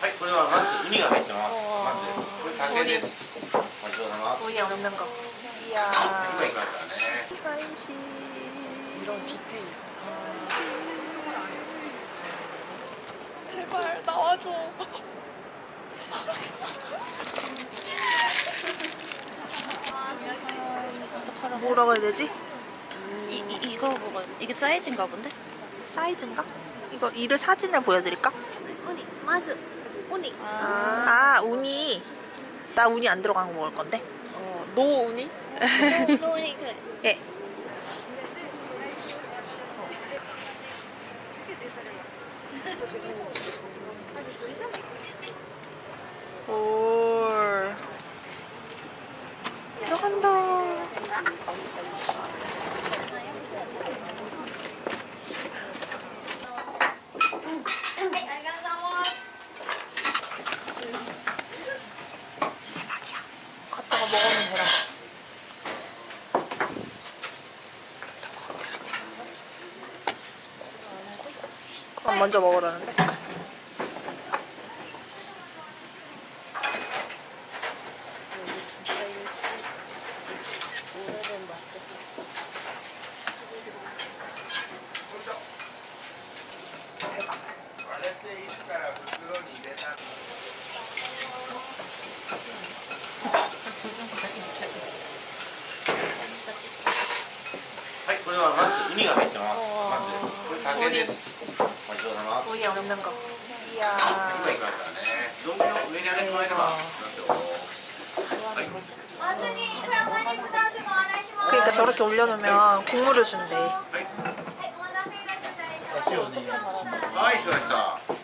はい、これはまずウニが入ってます。まず、これ竹です。ごちそうさま。 우리 없는 거. 이야. 今いきますからね。 간식. 이런 디테일. 제발 나와줘. 뭐라고 해야 되지? 이, 이 이거 뭐가 이게 사이즈인가 본데? 사이즈인가? 이거 이를 사진을 보여드릴까? 우니 마스 우니. 아, 아 우니. 나 우니 안 들어간 거 먹을 건데. 어, 노 우니? 노 우니 그래. 예. 올. 갖다가 먹으면 되라. 그럼 먼저 먹으라는데? はい、これはまずウニが入ってます。まず、これ竹です。ごちそうさま。 우리 없는 거. 이야. 今いきますからね。丼を上に上げてもらえれば。ますよはい。 그러니까 저렇게 올려놓으면 국물을 준대. はい。はい、しました。 떠드리고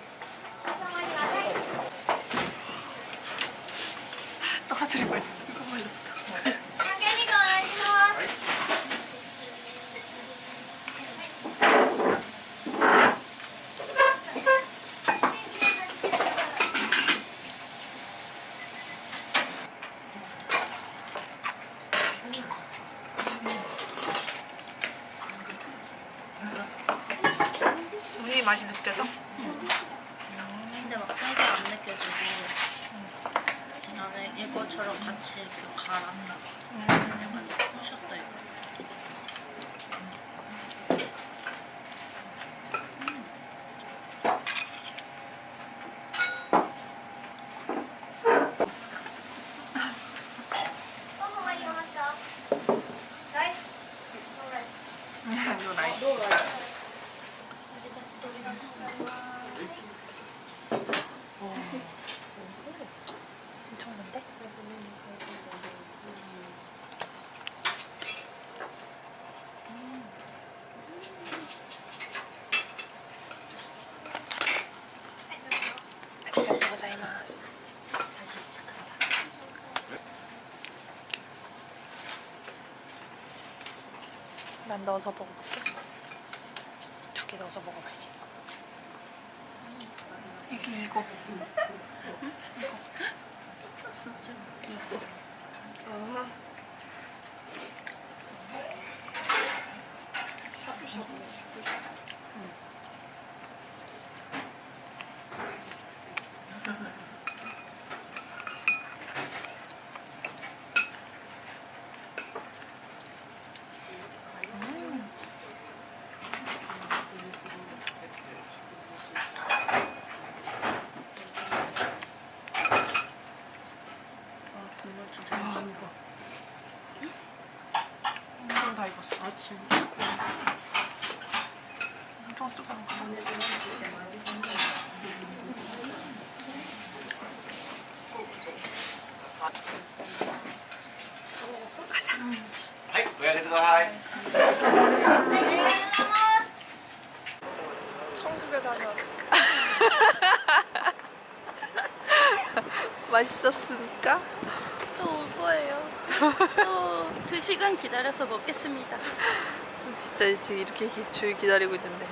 맛이 느껴져? 근데 막 살짝 안 느껴지고 나는 이거처럼 같이 이렇게 갈아. 약간 부셨다 이거. 이거 나이스. 엄청난데? 아리가또 고자이마스. 다시 시작한다. 난 넣어서 먹어볼게. 두 개 넣어서 먹어봐야지. 이게 이거. 응? 이거. 이거. 아. 샤브샤브, 샤브샤브. 아 국물 진짜 맛있 다. 엄청 다 익었어. 아 진짜? 엄청 뜨거운 거. 가자. 하이, 고양이 들어가. 천국에 다녀왔어. 맛있었습니까? 또 올 거예요. 또 두 시간 기다려서 먹겠습니다. 진짜 지금 이렇게 줄 기다리고 있는데.